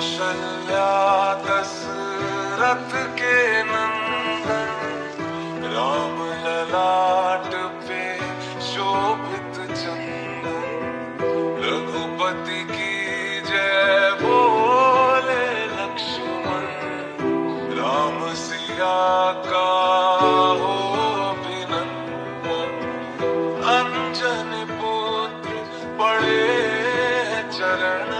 कौशल्या दशरथ के नंदन, राम ललाट पे शोभित चंदन। रघुपति की जय बोले लक्ष्मण, राम सिया का हो अंजन पुत्र पड़े चरण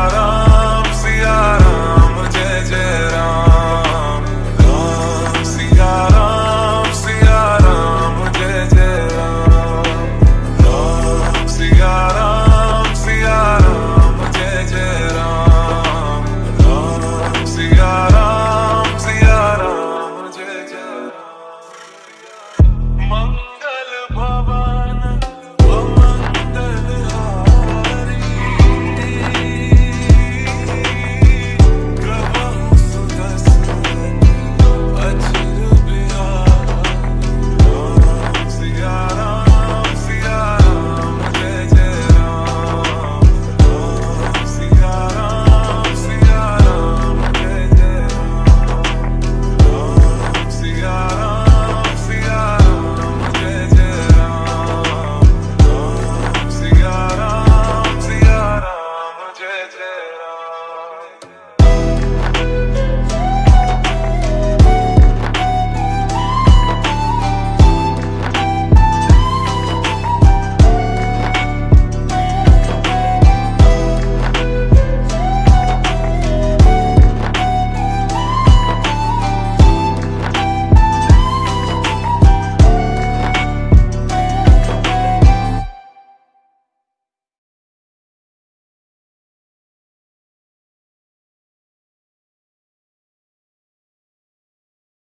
love.